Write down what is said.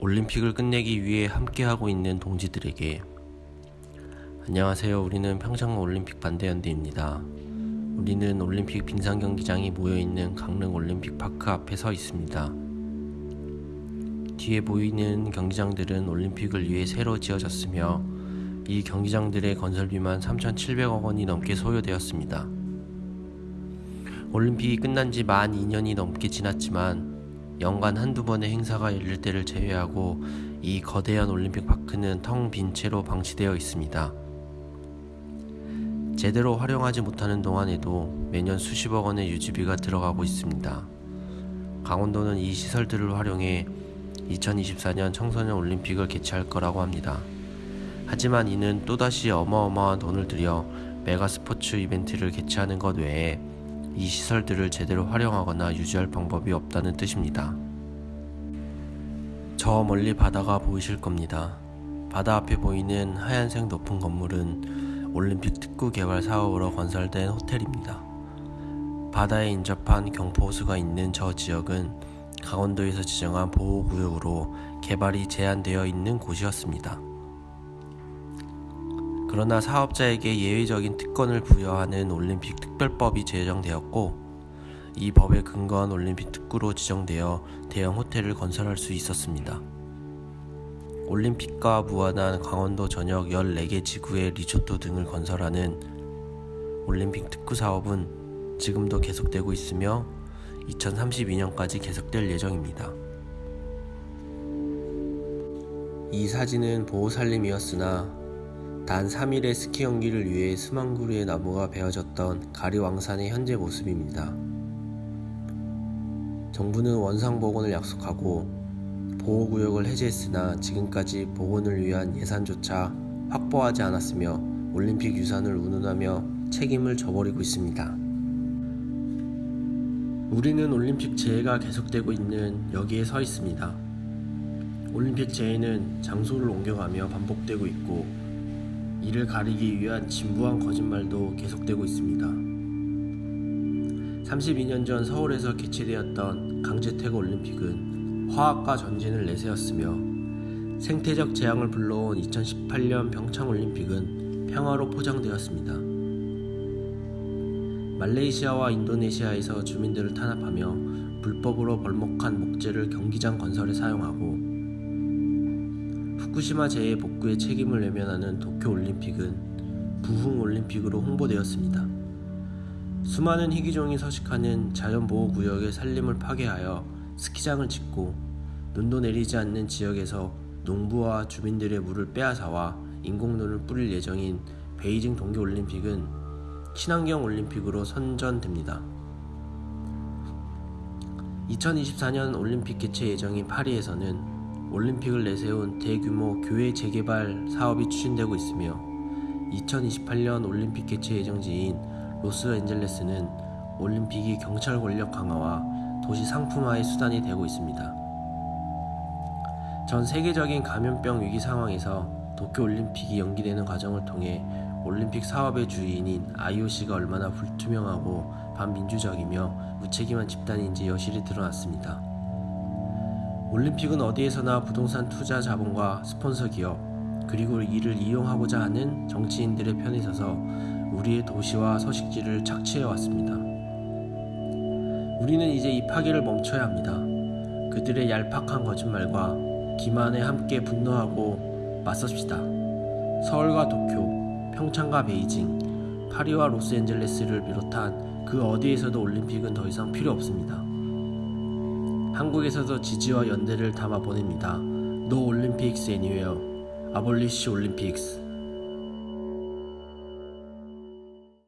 올림픽을 끝내기 위해 함께하고 있는 동지들에게 안녕하세요. 우리는 평창 올림픽 반대연대입니다. 우리는 올림픽 빙상 경기장이 모여 있는 강릉 올림픽 파크 앞에 서 있습니다. 뒤에 보이는 경기장들은 올림픽을 위해 새로 지어졌으며 이 경기장들의 건설비만 3,700억 원이 넘게 소요되었습니다. 올림픽이 끝난 지 만 2년이 넘게 지났지만 연간 한두 번의 행사가 열릴 때를 제외하고 이 거대한 올림픽 파크는 텅 빈 채로 방치되어 있습니다. 제대로 활용하지 못하는 동안에도 매년 수십억 원의 유지비가 들어가고 있습니다. 강원도는 이 시설들을 활용해 2024년 청소년 올림픽을 개최할 거라고 합니다. 하지만 이는 또다시 어마어마한 돈을 들여 메가 스포츠 이벤트를 개최하는 것 외에 이 시설들을 제대로 활용하거나 유지할 방법이 없다는 뜻입니다. 저 멀리 바다가 보이실 겁니다. 바다 앞에 보이는 하얀색 높은 건물은 올림픽 특구 개발 사업으로 건설된 호텔입니다. 바다에 인접한 경포호수가 있는 저 지역은 강원도에서 지정한 보호구역으로 개발이 제한되어 있는 곳이었습니다. 그러나 사업자에게 예외적인 특권을 부여하는 올림픽 특별법이 제정되었고 이 법에 근거한 올림픽 특구로 지정되어 대형 호텔을 건설할 수 있었습니다. 올림픽과 무관한 강원도 전역 14개 지구의 리조트 등을 건설하는 올림픽 특구 사업은 지금도 계속되고 있으며 2032년까지 계속될 예정입니다. 이 사진은 보호살림이었으나 단 3일의 스키 경기를 위해 수만 그루의 나무가 베어졌던 가리왕산의 현재 모습입니다. 정부는 원상 복원을 약속하고 보호구역을 해제했으나 지금까지 복원을 위한 예산조차 확보하지 않았으며 올림픽 유산을 운운하며 책임을 져버리고 있습니다. 우리는 올림픽 재해가 계속되고 있는 여기에 서 있습니다. 올림픽 재해는 장소를 옮겨가며 반복되고 있고 이를 가리기 위한 진부한 거짓말도 계속되고 있습니다. 32년 전 서울에서 개최되었던 강제퇴거 올림픽은 화학과 전진을 내세웠으며 생태적 재앙을 불러온 2018년 평창 올림픽은 평화로 포장되었습니다. 말레이시아와 인도네시아에서 주민들을 탄압하며 불법으로 벌목한 목재를 경기장 건설에 사용하고 후쿠시마 재해 복구의 책임을 외면하는 도쿄 올림픽은 부흥 올림픽으로 홍보되었습니다. 수많은 희귀종이 서식하는 자연보호구역의 산림을 파괴하여 스키장을 짓고 눈도 내리지 않는 지역에서 농부와 주민들의 물을 빼앗아와 인공눈을 뿌릴 예정인 베이징 동계올림픽은 친환경 올림픽으로 선전됩니다. 2024년 올림픽 개최 예정인 파리에서는 올림픽을 내세운 대규모 교회 재개발 사업이 추진되고 있으며 2028년 올림픽 개최 예정지인 로스앤젤레스는 올림픽이 경찰 권력 강화와 도시 상품화의 수단이 되고 있습니다. 전 세계적인 감염병 위기 상황에서 도쿄 올림픽이 연기되는 과정을 통해 올림픽 사업의 주인인 IOC가 얼마나 불투명하고 반민주적이며 무책임한 집단인지 여실히 드러났습니다. 올림픽은 어디에서나 부동산 투자 자본과 스폰서 기업, 그리고 이를 이용하고자 하는 정치인들의 편에 서서 우리의 도시와 서식지를 착취해 왔습니다. 우리는 이제 이 파괴를 멈춰야 합니다. 그들의 얄팍한 거짓말과 기만에 함께 분노하고 맞섭시다. 서울과 도쿄, 평창과 베이징, 파리와 로스앤젤레스를 비롯한 그 어디에서도 올림픽은 더 이상 필요 없습니다. 한국에서도 지지와 연대를 담아 보냅니다. No Olympics anywhere. Abolish Olympics.